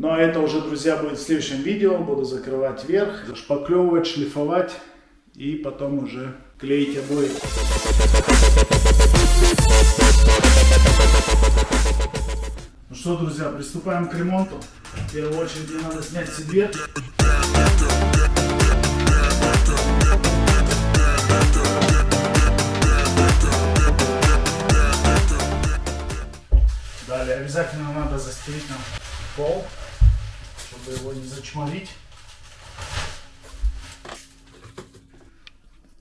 Ну а это уже, друзья, будет в следующем видео. Буду закрывать верх, шпаклевывать, шлифовать и потом уже клеить обои. Ну что, друзья, приступаем к ремонту. В первую очередь мне надо снять дверь. Далее обязательно надо застелить нам пол, чтобы его не зачморить.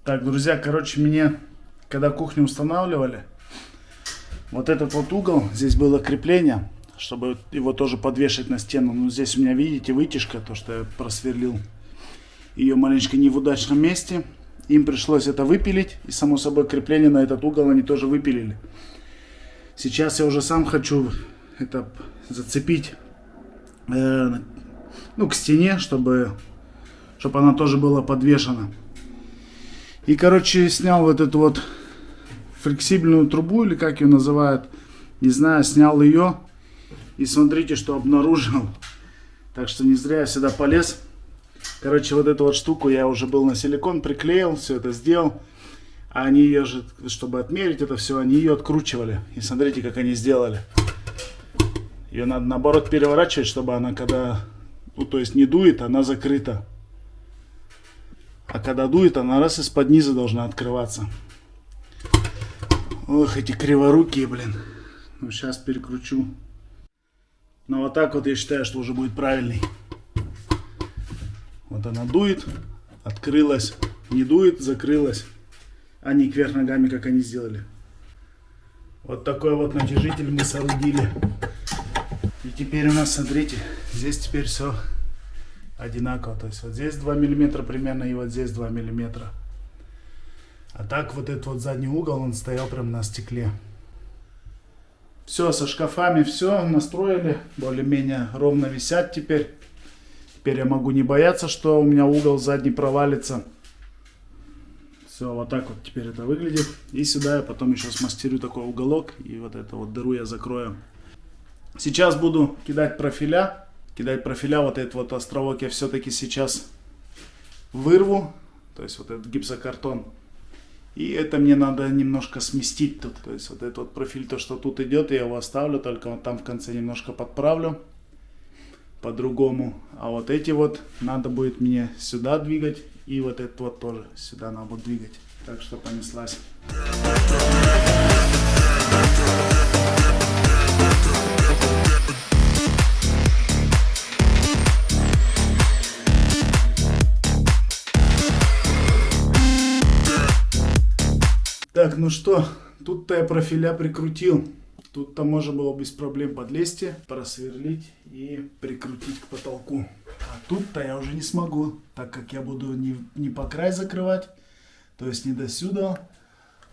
Так, друзья, короче, мне, когда кухню устанавливали, вот этот вот угол, здесь было крепление, чтобы его тоже подвешать на стену. Ну, здесь у меня, видите, вытяжка, то, что я просверлил ее маленько не в удачном месте. Им пришлось это выпилить, и, само собой, крепление на этот угол они тоже выпилили. Сейчас я уже сам хочу это зацепить э, ну, к стене, чтобы, чтобы она тоже была подвешена. И, короче, снял вот эту вот флексибельную трубу, или как ее называют, не знаю, снял ее. И смотрите, что обнаружил. Так что не зря я сюда полез. Короче, вот эту вот штуку я уже был на силикон приклеил, все это сделал. А они ее же, чтобы отмерить это все, они ее откручивали. И смотрите, как они сделали. Ее надо наоборот переворачивать, чтобы она когда, ну то есть не дует, она закрыта. А когда дует, она раз из-под низа должна открываться. Ох, эти криворукие, блин. Ну, сейчас перекручу. Но вот так вот я считаю, что уже будет правильный. Вот она дует, открылась, не дует, закрылась. А не кверх ногами, как они сделали. Вот такой вот натяжитель мы соорудили. И теперь у нас, смотрите, здесь теперь все одинаково. То есть вот здесь 2 миллиметра примерно и вот здесь 2 миллиметра. А так вот этот вот задний угол, он стоял прям на стекле. Все, со шкафами все настроили. Более-менее ровно висят теперь. Теперь я могу не бояться, что у меня угол задний провалится. Все, вот так вот теперь это выглядит. И сюда я потом еще смастерю такой уголок. И вот эту вот дыру я закрою. Сейчас буду кидать профиля. Кидать профиля. Вот этот вот островок я все-таки сейчас вырву. То есть вот этот гипсокартон. И это мне надо немножко сместить тут. То есть вот этот вот профиль, то что тут идет, я его оставлю. Только вот там в конце немножко подправлю. По-другому. А вот эти вот надо будет мне сюда двигать. И вот этот вот тоже сюда надо будет двигать. Так что понеслась. Ну что, тут-то я профиля прикрутил. Тут-то можно было без проблем подлезть, просверлить и прикрутить к потолку. А тут-то я уже не смогу, так как я буду не, не по край закрывать, то есть не до сюда,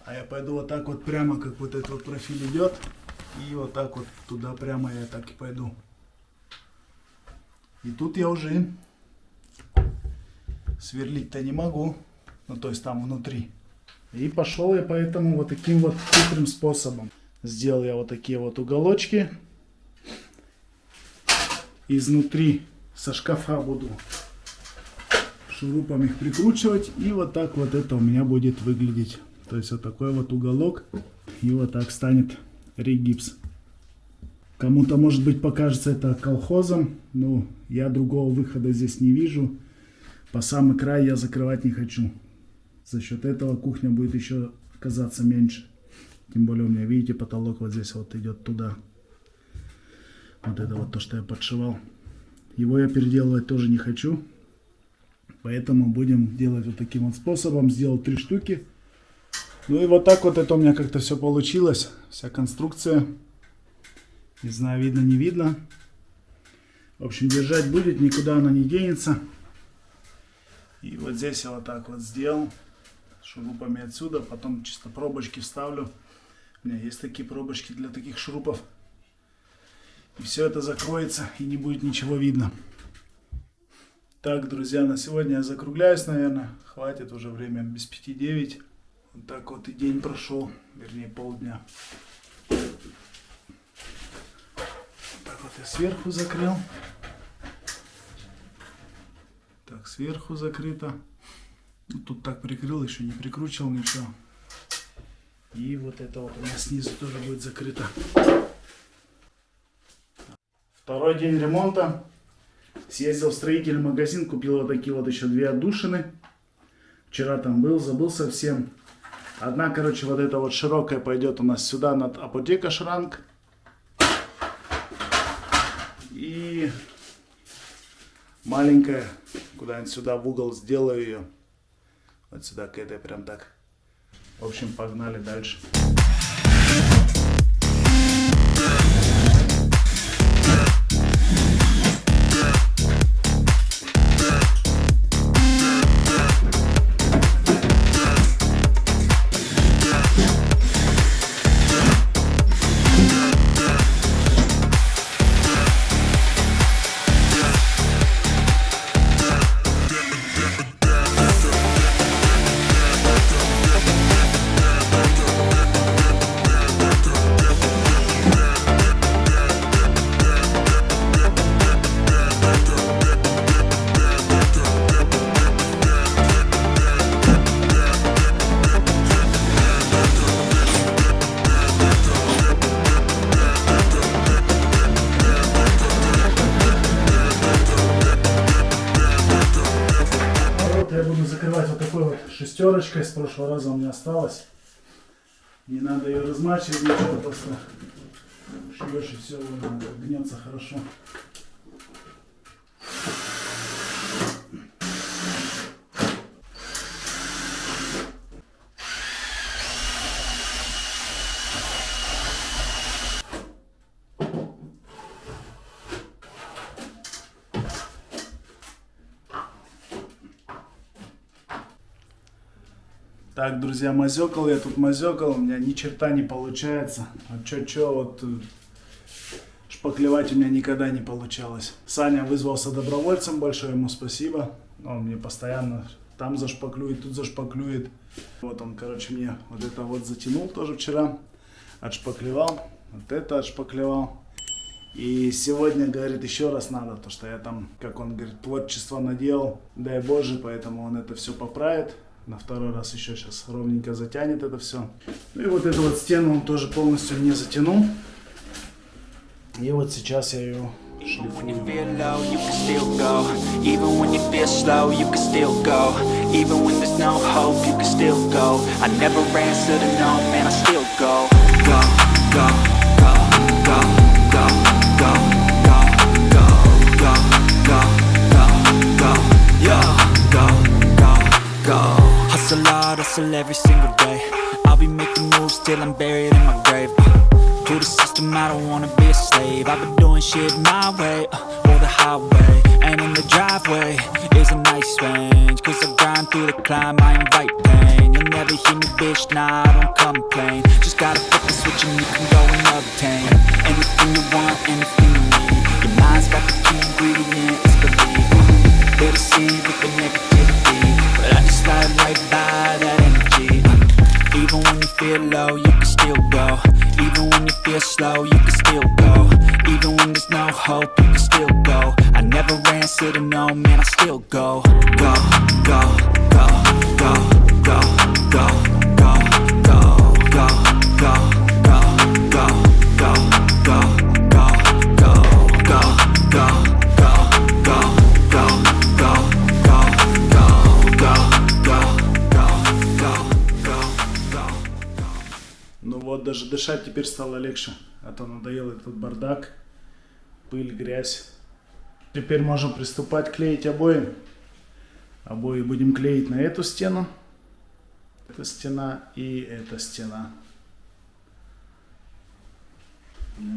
а я пойду вот так вот прямо, как вот этот вот профиль идет, и вот так вот туда прямо я так и пойду. И тут я уже сверлить-то не могу, ну то есть там внутри. И пошел я поэтому вот таким вот хитрым способом. Сделал я вот такие вот уголочки. Изнутри со шкафа буду шурупом их прикручивать. И вот так вот это у меня будет выглядеть. То есть вот такой вот уголок. И вот так станет регипс. Кому-то, может быть, покажется это колхозом. Но я другого выхода здесь не вижу. По самый край я закрывать не хочу. За счет этого кухня будет еще казаться меньше. Тем более у меня, видите, потолок вот здесь вот идет туда. Вот это вот то, что я подшивал. Его я переделывать тоже не хочу. Поэтому будем делать вот таким вот способом. Сделал три штуки. Ну и вот так вот это у меня как-то все получилось. Вся конструкция. Не знаю, видно, не видно. В общем, держать будет, никуда она не денется. И вот здесь я вот так вот сделал шурупами отсюда, потом чисто пробочки вставлю. У меня есть такие пробочки для таких шурупов. И все это закроется и не будет ничего видно. Так, друзья, на сегодня я закругляюсь, наверное. Хватит уже время без 5-9. Вот так вот и день прошел, вернее полдня. Так вот я сверху закрыл. Так, сверху закрыто. Ну, тут так прикрыл, еще не прикручивал ничего. И вот это вот у нас снизу тоже будет закрыто. Второй день ремонта. Съездил в строительный магазин, купил вот такие вот еще две отдушины. Вчера там был, забыл совсем. Одна, короче, вот эта вот широкая пойдет у нас сюда над апотека шранк. И маленькая куда-нибудь сюда в угол сделаю ее. Вот сюда к этой прям так. В общем, погнали дальше. Закрывать вот такой вот шестерочкой. С прошлого раза у меня осталось. Не надо ее размачивать, ничего, просто шьешь и все, гнется хорошо. Так, друзья, мазекал я тут мазекал, у меня ни черта не получается. А чё-чё, вот э, шпаклевать у меня никогда не получалось. Саня вызвался добровольцем, большое ему спасибо. Он мне постоянно там зашпаклюет, тут зашпаклюет. Вот он, короче, мне вот это вот затянул тоже вчера. Отшпаклевал, вот это отшпаклевал. И сегодня, говорит, еще раз надо, то что я там, как он говорит, творчество наделал, дай Боже, поэтому он это все поправит. На второй раз еще сейчас ровненько затянет это все. Ну и вот эту вот стену он тоже полностью не затянул. И вот сейчас я ее шлифую. Hustle every single day. I'll be making moves till I'm buried in my grave. To the system, I don't wanna be a slave. I've been doing shit my way, uh, or the highway. And in the driveway is a nice range. Cause I grind through the climb, I invite pain. You'll never hear me, bitch, nah, I don't complain. Just gotta flip the switch and you can go and obtain Anything you want, anything you need. Your mind's got the key ingredient, it's belief They deceive feel low, you can still go. Even when you feel slow, you can still go. Even when there's no hope, you can still go. I never answer to no, man, I still go, go, go, go, go, go, даже дышать теперь стало легче. А то надоел этот бардак, пыль, грязь. Теперь можем приступать клеить обои. Обои будем клеить на эту стену. Эта стена и эта стена.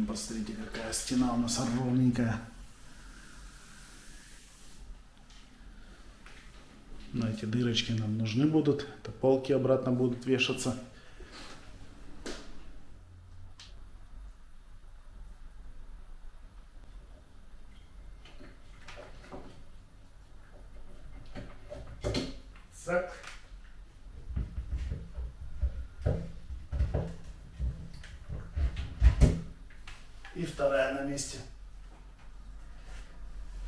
Посмотрите, какая стена у нас ровненькая. Но эти дырочки нам нужны будут. Это полки обратно будут вешаться. Так. И вторая на месте.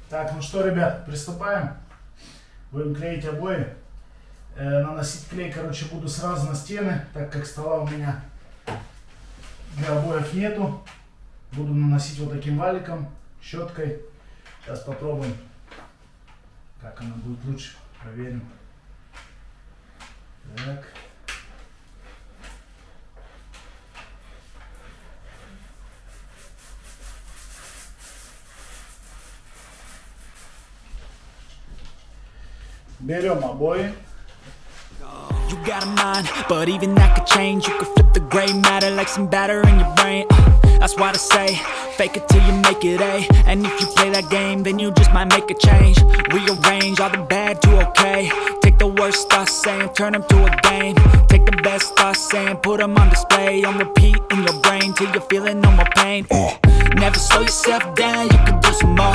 Так, ну что, ребят, приступаем. Будем клеить обои. Э, наносить клей, короче, буду сразу на стены, так как стола у меня для обоев нету. Буду наносить вот таким валиком, щеткой. Сейчас попробуем, как она будет лучше. Проверим. Так. Better, my boy. You got a mind, but even that could change. You could flip the gray matter like some batter in your brain. Uh, that's why I say, fake it till you make it A And if you play that game, then you just might make a change. Rearrange all the bad to okay. Take the worst thoughts and turn them to a game. Take the best thoughts and put them on display. On repeat in your brain, till you're feeling no more pain. Uh, never slow yourself down, you can do some more.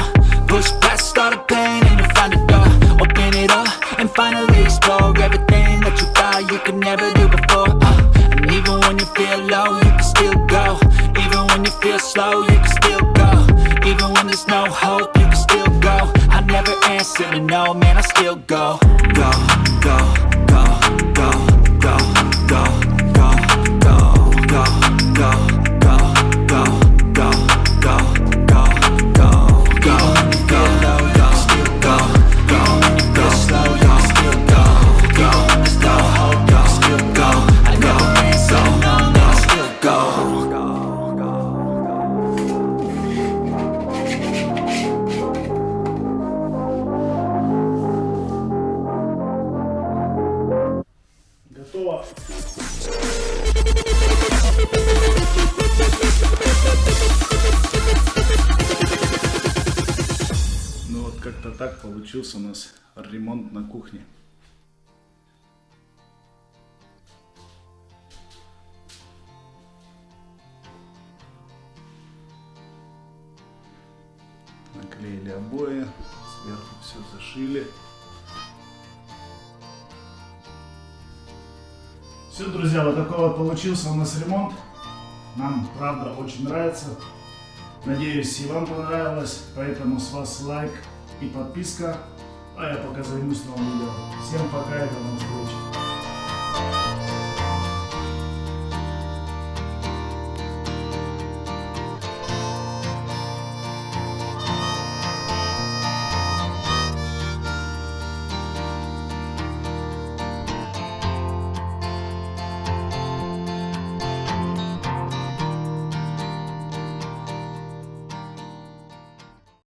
Получился у нас ремонт на кухне. Наклеили обои, сверху все зашили. Все, друзья, вот такой вот получился у нас ремонт. Нам, правда, очень нравится. Надеюсь, и вам понравилось. Поэтому с вас лайк и подписка. А я пока займусь новым видео. Всем пока и до новых встреч.